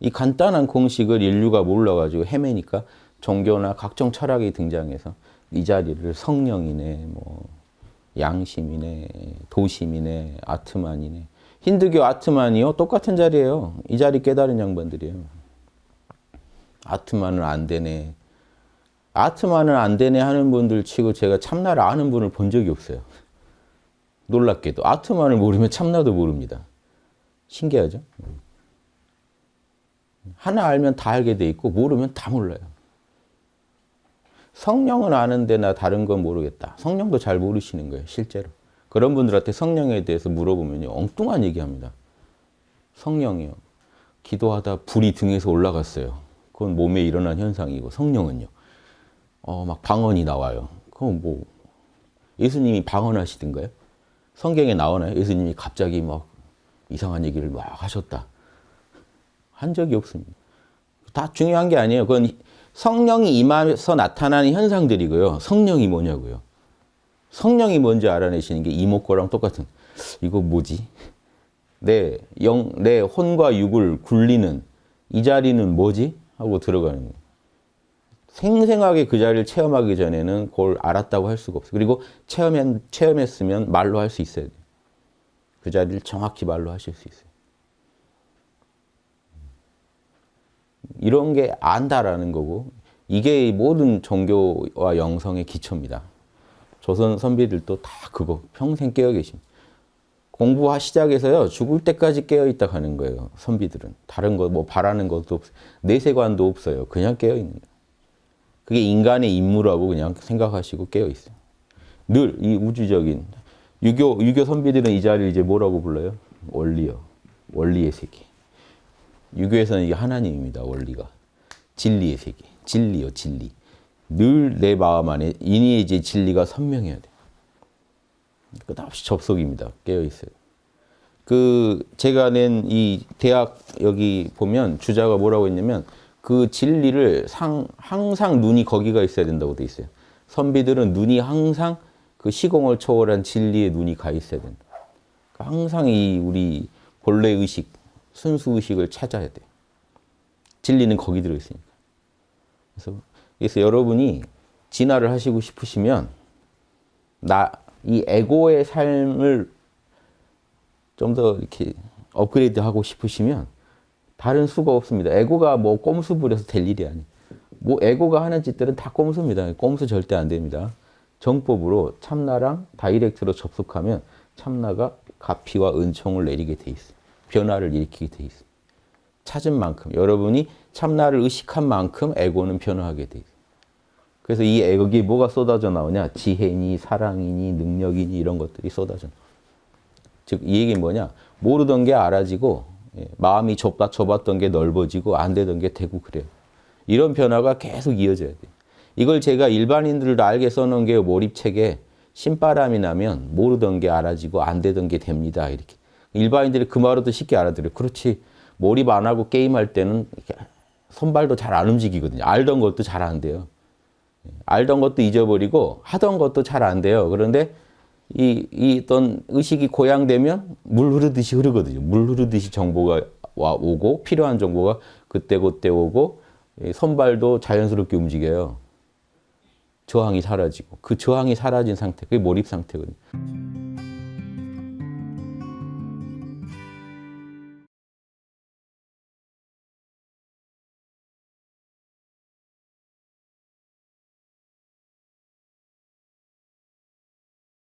이 간단한 공식을 인류가 몰라가지고 헤매니까 종교나 각종 철학이 등장해서 이 자리를 성령이네, 뭐 양심이네, 도심이네, 아트만이네. 힌두교 아트만이요 똑같은 자리예요. 이 자리 깨달은 양반들이에요. 아트만은 안 되네. 아트만은 안 되네 하는 분들 치고 제가 참나를 아는 분을 본 적이 없어요. 놀랍게도 아트만을 모르면 참나도 모릅니다. 신기하죠? 하나 알면 다 알게 돼 있고 모르면 다 몰라요. 성령은 아는데 나 다른 건 모르겠다. 성령도 잘 모르시는 거예요, 실제로. 그런 분들한테 성령에 대해서 물어보면 엉뚱한 얘기합니다. 성령이요. 기도하다 불이 등에서 올라갔어요. 그건 몸에 일어난 현상이고 성령은요. 어, 막 방언이 나와요. 그럼 뭐 예수님이 방언하시던가요? 성경에 나오나요? 예수님이 갑자기 막 이상한 얘기를 막 하셨다. 한 적이 없습니다. 다 중요한 게 아니에요. 그건 성령이 임하서 나타나는 현상들이고요. 성령이 뭐냐고요. 성령이 뭔지 알아내시는 게 이목구랑 똑같은 이거 뭐지? 내 영, 내 혼과 육을 굴리는 이 자리는 뭐지? 하고 들어가는 거예요. 생생하게 그 자리를 체험하기 전에는 그걸 알았다고 할 수가 없어요. 그리고 체험했, 체험했으면 말로 할 수 있어야 돼요. 그 자리를 정확히 말로 하실 수 있어요. 이런 게 안다라는 거고 이게 모든 종교와 영성의 기초입니다. 조선 선비들도 다 그거 평생 깨어 계십니다. 공부 시작해서요 죽을 때까지 깨어 있다 가는 거예요. 선비들은 다른 거 뭐 바라는 것도 없어요. 내세관도 없어요. 그냥 깨어 있는. 그게 인간의 임무라고 그냥 생각하시고 깨어 있어요. 늘 이 우주적인 유교 유교 선비들은 이 자리를 이제 뭐라고 불러요? 원리요. 원리의 세계. 유교에서는 이게 하나님입니다. 원리가. 진리의 세계. 진리요, 진리. 늘 내 마음 안에 인의 이제 진리가 선명해야 돼. 끝없이 접속입니다. 깨어 있어요. 그 제가 낸 이 대학 여기 보면 주자가 뭐라고 했냐면 그 진리를 상, 항상 눈이 거기가 있어야 된다고 돼 있어요. 선비들은 눈이 항상 그 시공을 초월한 진리의 눈이 가 있어야 된다. 항상 이 우리 본래 의식, 순수 의식을 찾아야 돼. 진리는 거기 들어 있으니까. 그래서, 그래서 여러분이 진화를 하시고 싶으시면 나 이 에고의 삶을 좀 더 이렇게 업그레이드 하고 싶으시면 다른 수가 없습니다. 에고가 뭐 꼼수 부려서 될 일이 아니에요. 뭐 에고가 하는 짓들은 다 꼼수입니다. 꼼수 절대 안 됩니다. 정법으로 참나랑 다이렉트로 접속하면 참나가 가피와 은총을 내리게 돼 있어요. 변화를 일으키게 돼 있어요. 찾은 만큼 여러분이 참나를 의식한 만큼 에고는 변화하게 돼 있어요. 그래서 이 에고에 뭐가 쏟아져 나오냐? 지혜니 사랑이니 능력이니 이런 것들이 쏟아져. 즉 이 얘기는 뭐냐? 모르던 게 알아지고 예, 마음이 좁다 좁았던 게 넓어지고 안 되던 게 되고 그래요. 이런 변화가 계속 이어져야 돼요. 이걸 제가 일반인들도 알게 써놓은 게 몰입책에 신바람이 나면 모르던 게 알아지고 안 되던 게 됩니다. 이렇게. 일반인들이 그 말로도 쉽게 알아들어요. 그렇지. 몰입 안 하고 게임할 때는 손발도 잘 안 움직이거든요. 알던 것도 잘 안 돼요. 알던 것도 잊어버리고 하던 것도 잘 안 돼요. 그런데 이, 이 어떤 의식이 고양되면 물 흐르듯이 흐르거든요. 물 흐르듯이 정보가 와 오고 필요한 정보가 그때 그때 오고 손발도 자연스럽게 움직여요. 저항이 사라지고 그 저항이 사라진 상태, 그게 몰입 상태거든요.